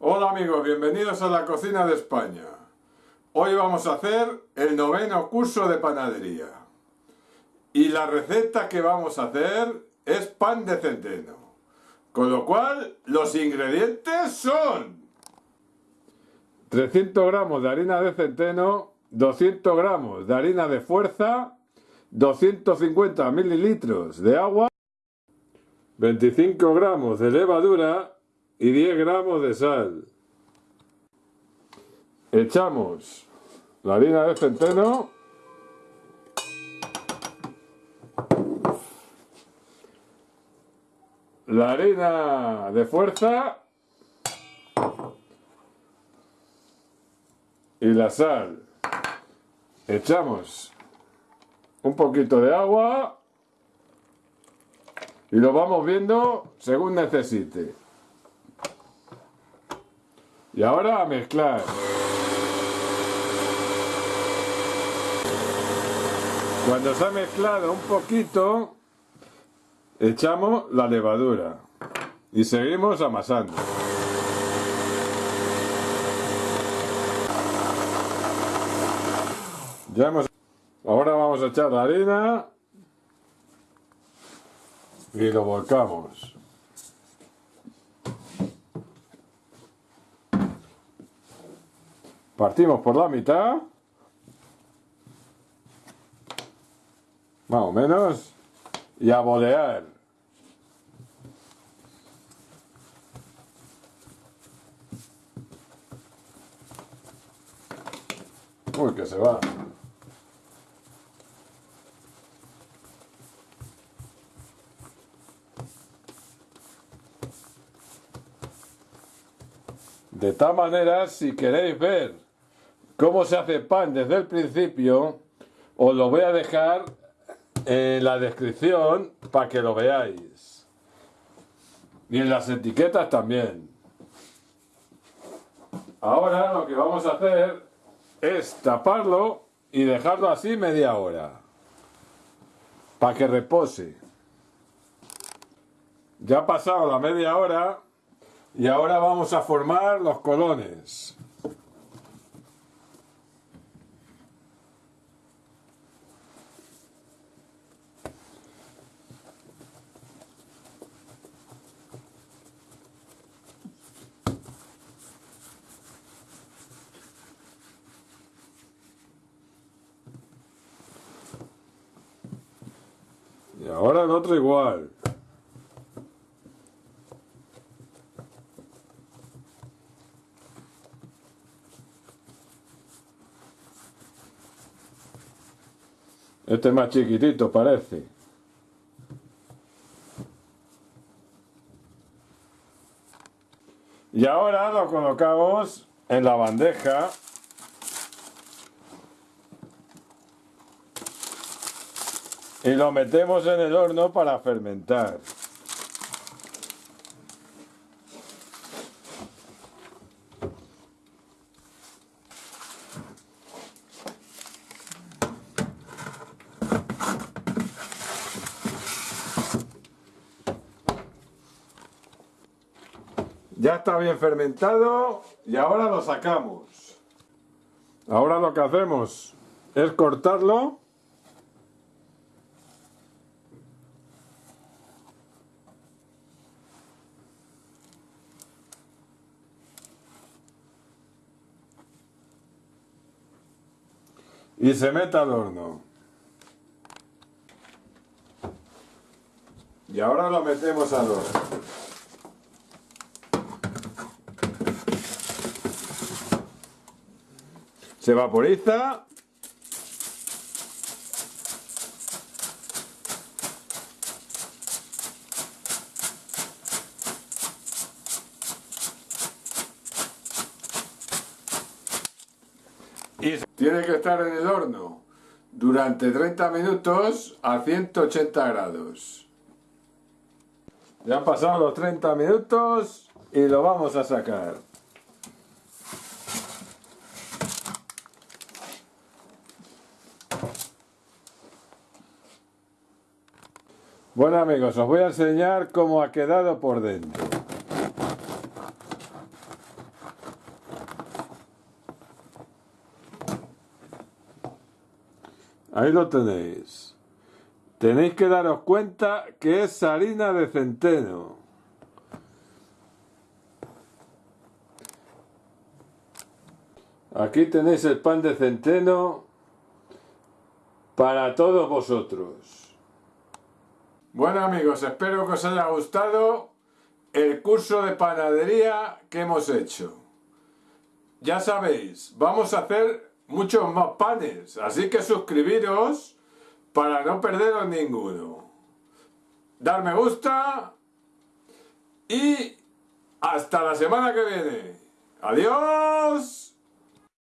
Hola amigos, bienvenidos a la cocina de España. Hoy vamos a hacer el noveno curso de panadería. Y la receta que vamos a hacer es pan de centeno. Con lo cual, los ingredientes son 300 gramos de harina de centeno, 200 gramos de harina de fuerza, 250 mililitros de agua, 25 gramos de levadura y 10 gramos de sal. Echamos la harina de centeno. La harina de fuerza. Y la sal. Echamos un poquito de agua y lo vamos viendo según necesite. Y ahora a mezclar. Cuando se ha mezclado un poquito, echamos la levadura y seguimos amasando. Ya hemos... Ahora vamos a echar la harina y lo volcamos. Partimos por la mitad. Más o menos. Y a bolear. Uy, que se va. De tal manera, si queréis ver cómo se hace pan desde el principio, os lo voy a dejar en la descripción para que lo veáis. Y en las etiquetas también. Ahora lo que vamos a hacer es taparlo y dejarlo así media hora. Para que repose. Ya ha pasado la media hora y ahora vamos a formar los colones. Ahora el otro igual. Este es más chiquitito parece. Y ahora lo colocamos en la bandeja. Y lo metemos en el horno para fermentar. Ya está bien fermentado y ahora lo sacamos. Ahora lo que hacemos es cortarlo. Y se mete al horno. Y ahora lo metemos al horno. Se vaporiza. Y tiene que estar en el horno durante 30 minutos a 180 grados. Ya han pasado los 30 minutos y lo vamos a sacar. Bueno amigos, os voy a enseñar cómo ha quedado por dentro. Ahí lo tenéis. Tenéis que daros cuenta que es harina de centeno. Aquí tenéis el pan de centeno para todos vosotros. Bueno amigos, espero que os haya gustado el curso de panadería que hemos hecho. Ya sabéis, vamos a hacer muchos más panes, así que suscribiros para no perderos ninguno. Dar me gusta y hasta la semana que viene. ¡Adiós!